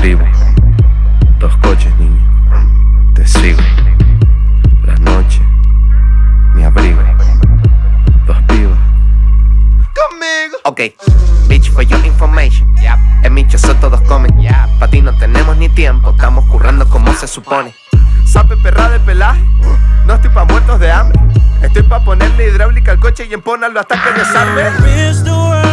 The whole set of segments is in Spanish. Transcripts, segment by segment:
tribu. Dos coches, niño, te sigo. Las noches, mi abrigo. Dos pibas, conmigo. Ok, bitch, for your information. Yep. En mi chozo todos comen. Yep. Pa' ti no tenemos ni tiempo, estamos currando como se supone. Sape perra de pelaje, no estoy pa' muertos de hambre. Estoy pa' ponerle hidráulica al coche y empónalo hasta que desarme.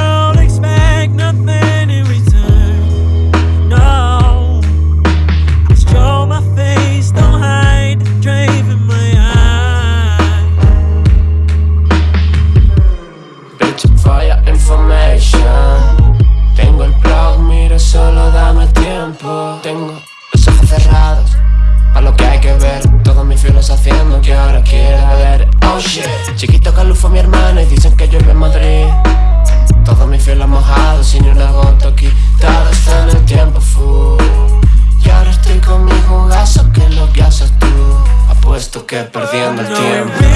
Que ahora quiera ver. Oh shit. Chiquito Calufo mi hermana y dicen que llueve en Madrid. Todos mis fieles mojados sin ni una gota aquí Todo está en el tiempo full. Y ahora estoy con mi jugazo que es lo que haces tú. Apuesto que perdiendo el tiempo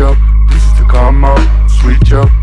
this is the karma, sweet up.